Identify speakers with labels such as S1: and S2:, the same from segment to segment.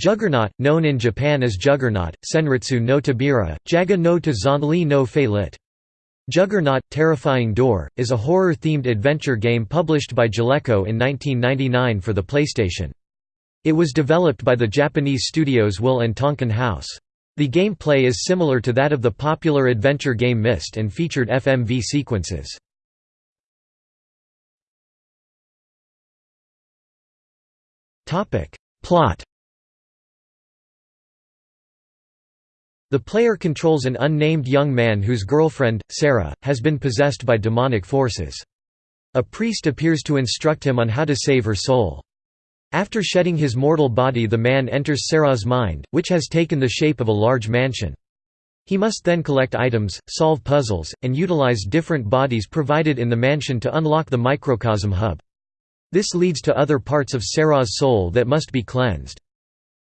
S1: Juggernaut, known in Japan as Juggernaut, Senritsu no Tobira, Jaga no to no Fei lit. Juggernaut – Terrifying Door, is a horror-themed adventure game published by Jaleco in 1999 for the PlayStation. It was developed by the Japanese studios Will and Tonkin House. The gameplay is similar to that of the popular adventure game Myst and featured FMV sequences. Plot The player controls an unnamed young man whose girlfriend, Sarah, has been possessed by demonic forces. A priest appears to instruct him on how to save her soul. After shedding his mortal body the man enters Sarah's mind, which has taken the shape of a large mansion. He must then collect items, solve puzzles, and utilize different bodies provided in the mansion to unlock the microcosm hub. This leads to other parts of Sarah's soul that must be cleansed.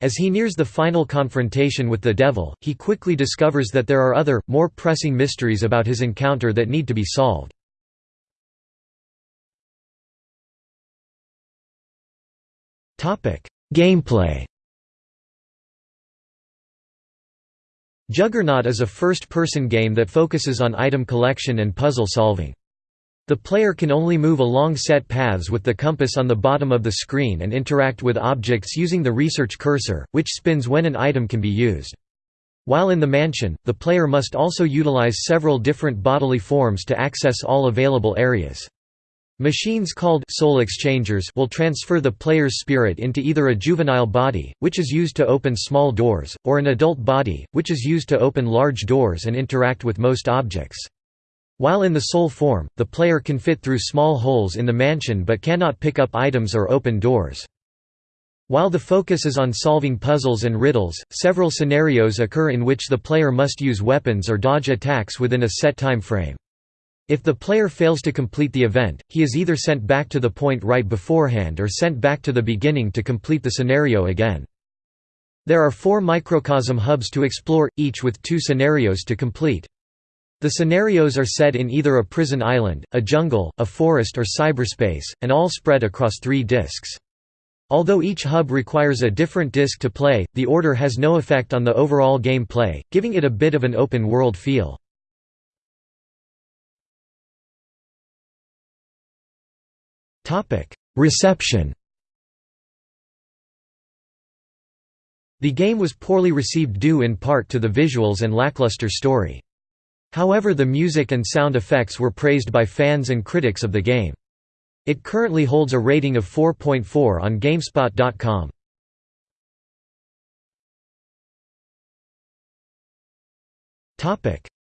S1: As he nears the final confrontation with the devil, he quickly discovers that there are other, more pressing mysteries about his encounter that need to be solved. Gameplay Juggernaut is a first-person game that focuses on item collection and puzzle solving. The player can only move along set paths with the compass on the bottom of the screen and interact with objects using the research cursor, which spins when an item can be used. While in the mansion, the player must also utilize several different bodily forms to access all available areas. Machines called soul exchangers will transfer the player's spirit into either a juvenile body, which is used to open small doors, or an adult body, which is used to open large doors and interact with most objects. While in the soul form, the player can fit through small holes in the mansion but cannot pick up items or open doors. While the focus is on solving puzzles and riddles, several scenarios occur in which the player must use weapons or dodge attacks within a set time frame. If the player fails to complete the event, he is either sent back to the point right beforehand or sent back to the beginning to complete the scenario again. There are four microcosm hubs to explore, each with two scenarios to complete. The scenarios are set in either a prison island, a jungle, a forest or cyberspace, and all spread across three disks. Although each hub requires a different disk to play, the order has no effect on the overall game play, giving it a bit of an open-world feel. Reception The game was poorly received due in part to the visuals and lackluster story. However the music and sound effects were praised by fans and critics of the game. It currently holds a rating of 4.4 on GameSpot.com.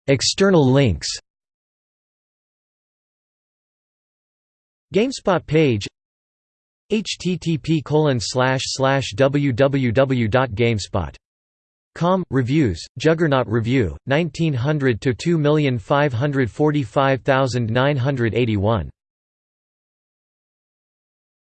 S1: External links GameSpot page http www.gamespot Com. Reviews, Juggernaut Review, 1900 to 2545981